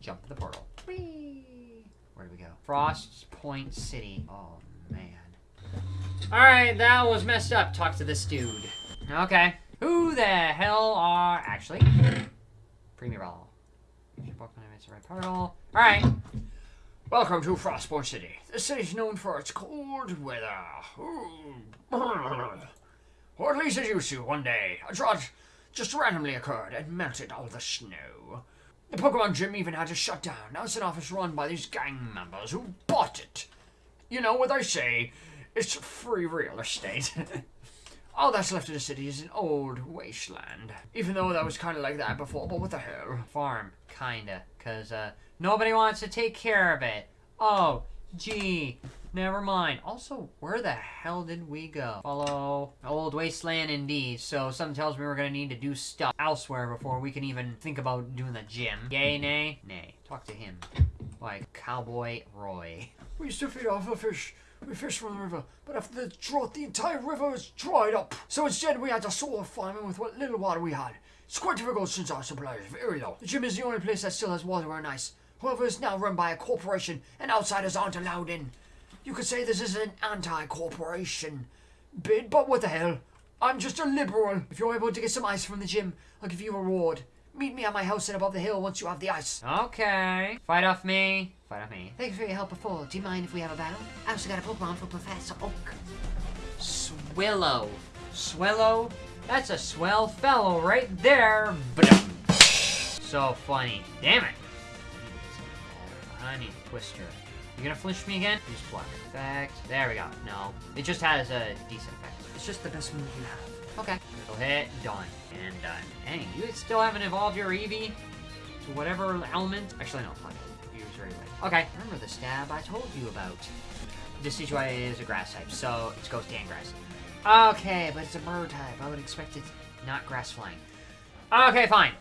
Jump the portal. Whee! Where do we go? Frost Point City. Oh, man. Alright, that was messed up. Talk to this dude. Okay. Who the hell are... Actually. Premier Ball. Right portal. Alright. Welcome to Frostborn City. The city is known for its cold weather. Or at least it used to one day. A drought just randomly occurred and melted all the snow. The Pokemon gym even had to shut down. Now it's an office run by these gang members who bought it. You know what they say, it's free real estate. All that's left of the city is an old wasteland. Even though that was kind of like that before, but what the hell? Farm, kinda. Because, uh, nobody wants to take care of it. Oh, gee. Never mind. Also, where the hell did we go? Follow old wasteland indeed. So something tells me we're gonna need to do stuff elsewhere before we can even think about doing the gym. Yay, nay? Nay. Talk to him. Like Cowboy Roy. We used to feed off the fish. We fished from the river, but after the drought, the entire river was dried up. So instead, we had to sort of farming with what little water we had. It's quite difficult since our supply is very low. The gym is the only place that still has water and ice. However, it's now run by a corporation, and outsiders aren't allowed in. You could say this is an anti-corporation bid, but what the hell? I'm just a liberal. If you're able to get some ice from the gym, I'll give you a reward. Meet me at my house and above the hill once you have the ice. Okay. Fight off me. Fight off me. Thanks for your help before. Do you mind if we have a battle? I also got a Pokemon for Professor Oak. Swillow. Swillow? That's a swell fellow right there. So funny. Damn it. I need Twister. You gonna flinch me again? Use block. Effect. There we go. No. It just has a decent effect. It's just the best move you have. Okay. Little hit. Done. And done. Dang, you still haven't evolved your Eevee to whatever element? Actually, no. Fuck it. Use very way. Okay. Remember the stab I told you about. This Decidueye is a grass type, so it's Ghost and Grass. Okay, but it's a bird type. I would expect it not grass flying. Okay, fine.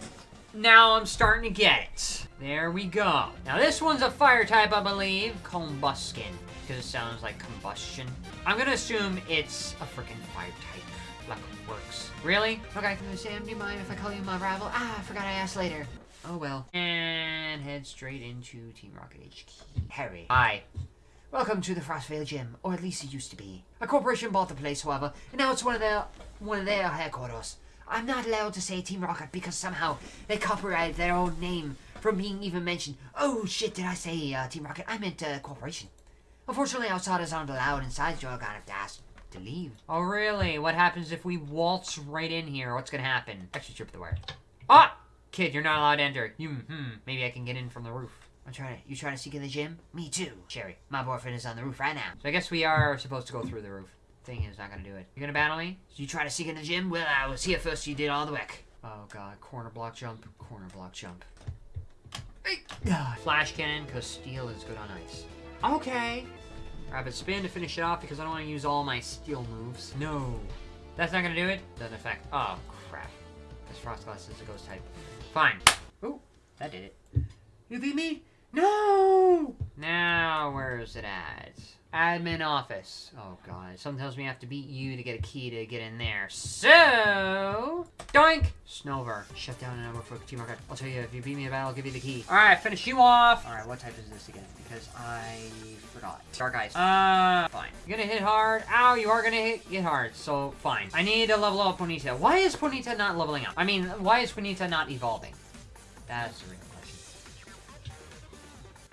Now I'm starting to get it. There we go. Now this one's a fire type, I believe. Combusken, because it sounds like combustion. I'm gonna assume it's a freaking fire type. Like works. Really? Okay, Sam, do you mind if I call you my rival? Ah, I forgot I asked later. Oh well. And head straight into Team Rocket HQ. Harry. Hi. Welcome to the Frostvale Gym, or at least it used to be. A corporation bought the place, however, and now it's one of their one of their headquarters. I'm not allowed to say Team Rocket because somehow they copyrighted their own name from being even mentioned. Oh shit, did I say uh, Team Rocket? I meant uh, corporation. Unfortunately, outsiders aren't allowed inside, you're gonna have to ask to leave. Oh really? What happens if we waltz right in here? What's gonna happen? Actually, trip the wire. Ah! Kid, you're not allowed to enter. You, hmm, maybe I can get in from the roof. I'm trying to, you trying to sneak in the gym? Me too. Cherry, my boyfriend is on the roof right now. So I guess we are supposed to go through the roof. Thing is not gonna do it. You gonna battle me? So you try to sneak in the gym? Well, I was here first, you did all the work. Oh god, corner block jump, corner block jump. Flash cannon, because steel is good on ice. Okay. Rapid spin to finish it off because I don't want to use all my steel moves. No. That's not going to do it? Doesn't affect. Oh, crap. This Froslass is a ghost type. Fine. Oh, that did it. You beat me? No! Is it at? Admin office. Oh god, me I have to beat you to get a key to get in there. So, doink! Snover. Shut down a number for Team Rocket. I'll tell you, if you beat me in battle, I'll give you the key. Alright, finish you off! Alright, what type is this again? Because I forgot. Dark Eyes. Uh, fine. You're gonna hit hard. Ow, you are gonna hit, hit hard. So, fine. I need to level up Ponyta. Why is Ponyta not leveling up? I mean, why is Ponyta not evolving? That's real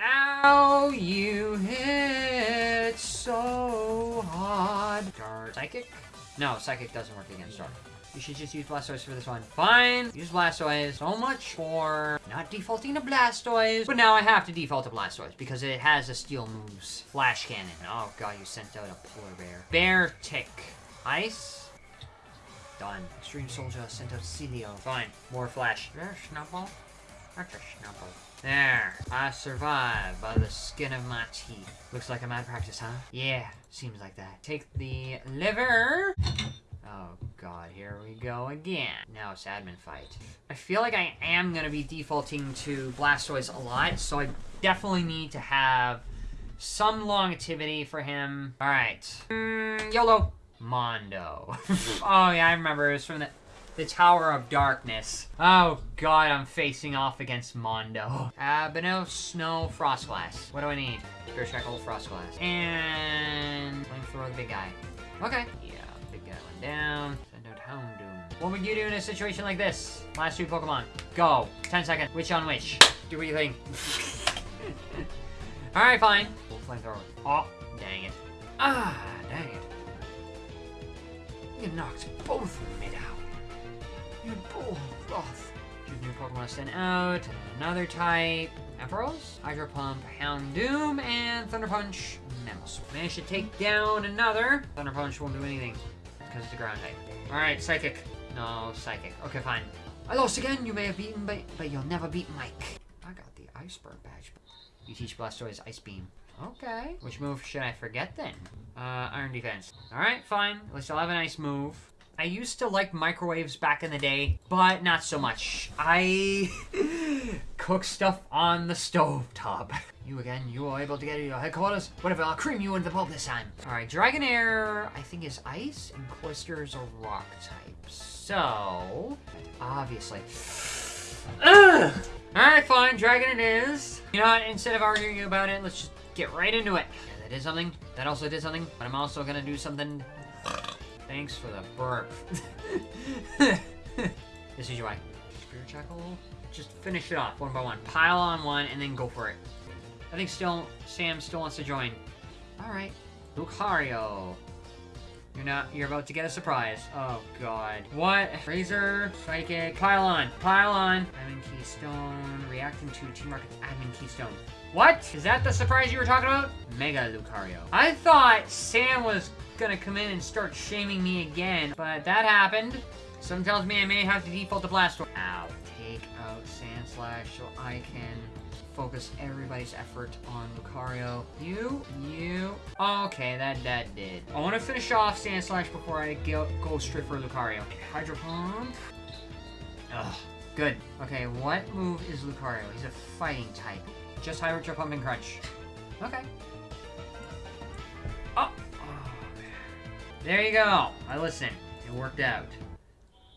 Ow, you hit so hard. Dark. Psychic? No, Psychic doesn't work against Dark. You should just use Blastoise for this one. Fine. Use Blastoise. So much for not defaulting to Blastoise. But now I have to default to Blastoise because it has a steel moves. Flash Cannon. Oh god, you sent out a polar bear. Beartic. Ice. Done. Extreme Soldier sent out Celio. Fine. More Flash. There's Snubbull. That's a Snubbull. There. I survived by the skin of my teeth. Looks like a mad practice, huh? Yeah, seems like that. Take the liver. Oh god, here we go again. Now it's admin fight. I feel like I am going to be defaulting to Blastoise a lot, so I definitely need to have some longevity for him. Alright. Mm, YOLO. Mondo. oh yeah, I remember. It was from the... the Tower of Darkness. Oh god, I'm facing off against Mondo. Uh, Benel, Snow, Froslass. What do I need? Spirit Shackle, Froslass. And... Flamethrower, the big guy. Okay. Yeah, big guy went down. Send out Houndoom. What would you do in a situation like this? Last two Pokemon. Go. 10 seconds. Which on which? Do what you think. Alright, fine. We'll Flamethrower. Oh, dang it. Ah, dang it. You knocked both of me down. You bull broth. Choose new Pokemon send out. Another type. Ampharos, Hydro Pump, Houndoom, and Thunder Punch. Mammoth. Managed to take down another. Thunder Punch won't do anything because it's a ground type. Alright, Psychic. No, Psychic. Okay, fine. I lost again. You may have beaten, but, but you'll never beat Mike. I got the Iceberg badge. You teach Blastoise Ice Beam. Okay. Which move should I forget then? Uh, Iron Defense. Alright, fine. At least I'll have a nice move. I used to like microwaves back in the day, but not so much. I cook stuff on the stove top. You again, you are able to get to your headquarters. Whatever, I'll cream you into the pulp this time. Alright, Dragonair, I think is ice, and Cloyster's a rock type. So, obviously. Ugh! Alright, fine, Dragon it is. You know what, instead of arguing about it, let's just get right into it. Yeah, that did something. That also did something. But I'm also gonna do something. Thanks for the burp. this is why. Spirit Shackle. Just finish it off one by one. Pile on one and then go for it. I think still Sam still wants to join. Alright. Lucario. You're not you're about to get a surprise. Oh god. What? Razor, Psychic, pile on, pile on. Admin Keystone, reacting to Team Rocket's Admin Keystone. What? Is that the surprise you were talking about? Mega Lucario. I thought Sam was gonna come in and start shaming me again, but that happened. Some tells me I may have to default to Blastoise. Ow. Take out Sandslash so I can focus everybody's effort on Lucario. You, you. Okay, that that did. I want to finish off Sandslash before I go, go straight for Lucario. Hydro Pump. Ugh. Good. Okay, what move is Lucario? He's a fighting type. Just Hydro Pump and Crunch. Okay. Oh. There you go. I listened. It worked out.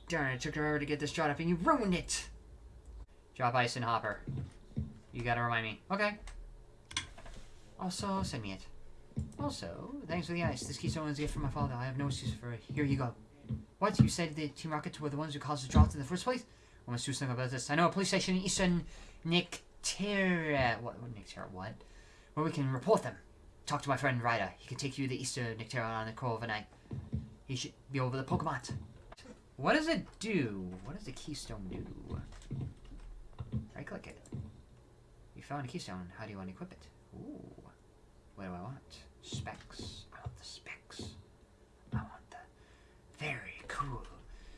Darn, it took forever to get this shot up and you ruined it. Drop Ice and Hopper. You gotta remind me. Okay. Also, send me it. Also, thanks for the ice. This keystone is a gift from my father. I have no excuse for it. Here you go. What? You said the Team Rockets were the ones who caused the drought in the first place? I must do something about this. I know a police station in Eastern Nictera. What? Nictera? What? Where we can report them. Talk to my friend Ryder. He can take you to the Eastern Nictera on the cool of a night. He should be over the Pokemon. What does it do? What does the keystone do? Right click it. You found a keystone. How do you want to equip it? Ooh. What do I want? Specs. I want the specs. I want the very cool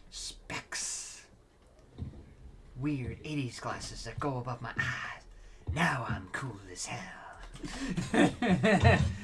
specs. Weird 80s glasses that go above my eyes. Now I'm cool as hell.